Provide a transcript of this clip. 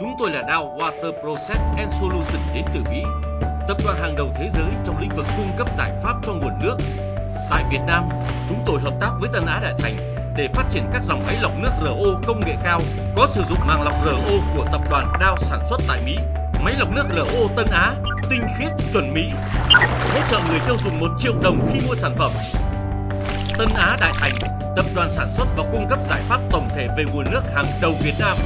Chúng tôi là Dow Water Process and Solution đến từ Mỹ, tập đoàn hàng đầu thế giới trong lĩnh vực cung cấp giải pháp cho nguồn nước. Tại Việt Nam, chúng tôi hợp tác với Tân Á Đại Thành để phát triển các dòng máy lọc nước RO công nghệ cao có sử dụng màng lọc RO của tập đoàn Dow sản xuất tại Mỹ. Máy lọc nước RO Tân Á, tinh khiết, chuẩn Mỹ, hỗ trợ người tiêu dùng 1 triệu đồng khi mua sản phẩm. Tân Á Đại Thành, tập đoàn sản xuất và cung cấp giải pháp tổng thể về nguồn nước hàng đầu Việt Nam